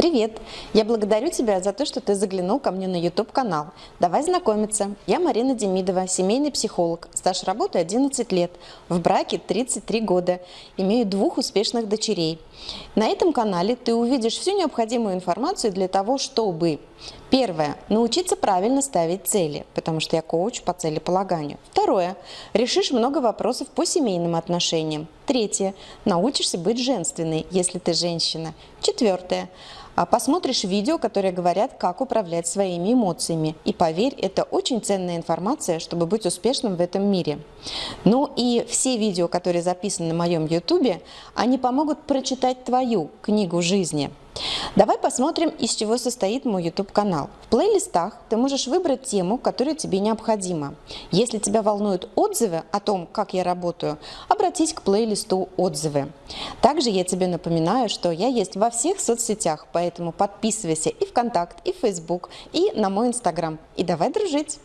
Привет! Я благодарю тебя за то, что ты заглянул ко мне на YouTube-канал. Давай знакомиться. Я Марина Демидова, семейный психолог. Стаж работы 11 лет. В браке 33 года. Имею двух успешных дочерей. На этом канале ты увидишь всю необходимую информацию для того, чтобы Первое. Научиться правильно ставить цели, потому что я коуч по целеполаганию. Второе. Решишь много вопросов по семейным отношениям. Третье. Научишься быть женственной, если ты женщина. Четвертое. А посмотришь видео, которые говорят, как управлять своими эмоциями. И поверь, это очень ценная информация, чтобы быть успешным в этом мире. Ну и все видео, которые записаны на моем YouTube, они помогут прочитать твою книгу жизни. Давай посмотрим, из чего состоит мой YouTube-канал. В плейлистах ты можешь выбрать тему, которая тебе необходима. Если тебя волнуют отзывы о том, как я работаю, обратись к плейлисту «Отзывы». Также я тебе напоминаю, что я есть во всех соцсетях, поэтому подписывайся и ВКонтакт, и в Facebook, и на мой Инстаграм. И давай дружить!